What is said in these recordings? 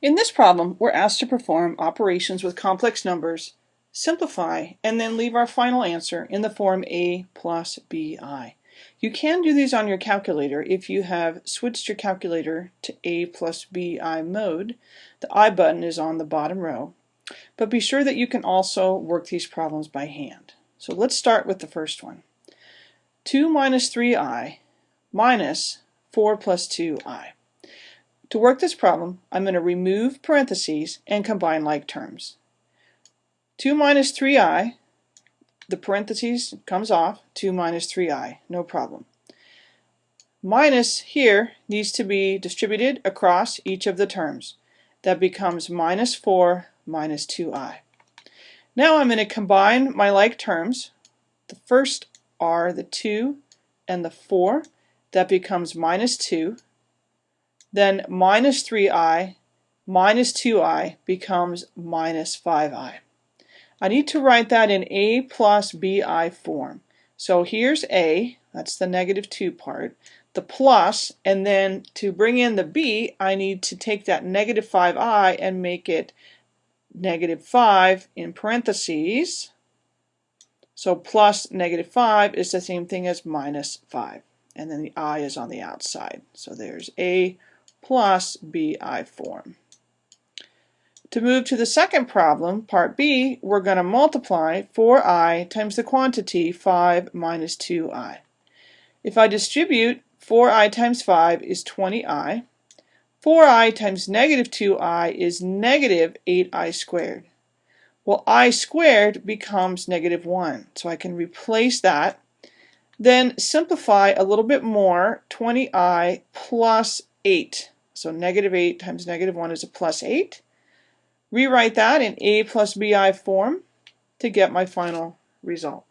In this problem, we're asked to perform operations with complex numbers, simplify, and then leave our final answer in the form a plus bi. You can do these on your calculator if you have switched your calculator to a plus bi mode. The I button is on the bottom row. But be sure that you can also work these problems by hand. So let's start with the first one. 2 minus 3i minus 4 plus 2i. To work this problem, I'm going to remove parentheses and combine like terms. 2 minus 3i, the parentheses comes off, 2 minus 3i, no problem. Minus here needs to be distributed across each of the terms. That becomes minus 4 minus 2i. Now I'm going to combine my like terms. The first are the 2 and the 4. That becomes minus 2 then minus 3i minus 2i becomes minus 5i. I need to write that in a plus bi form. So here's a, that's the negative 2 part, the plus, and then to bring in the b, I need to take that negative 5i and make it negative 5 in parentheses. So plus negative 5 is the same thing as minus 5. And then the i is on the outside. So there's a plus bi form. To move to the second problem, part B, we're going to multiply 4i times the quantity 5 minus 2i. If I distribute 4i times 5 is 20i. 4i times negative 2i is negative 8i squared. Well, i squared becomes negative 1, so I can replace that. Then simplify a little bit more, 20i plus 8. So negative 8 times negative 1 is a plus 8. Rewrite that in a plus bi form to get my final result.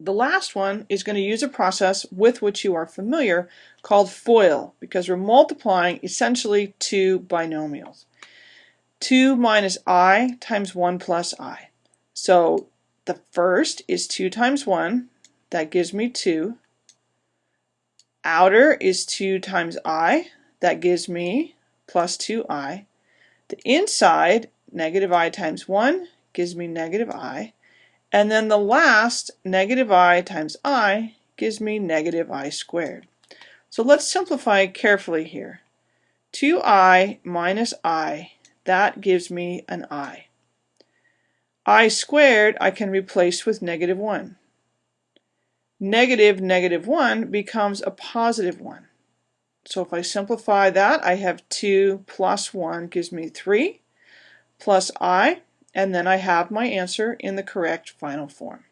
The last one is going to use a process with which you are familiar called FOIL because we're multiplying essentially two binomials. 2 minus i times 1 plus i. So the first is 2 times 1, that gives me 2 outer is 2 times i, that gives me plus 2i. The inside, negative i times 1, gives me negative i. And then the last, negative i times i, gives me negative i squared. So let's simplify carefully here. 2i minus i, that gives me an i. i squared I can replace with negative 1 negative negative 1 becomes a positive 1. So if I simplify that, I have 2 plus 1 gives me 3 plus i, and then I have my answer in the correct final form.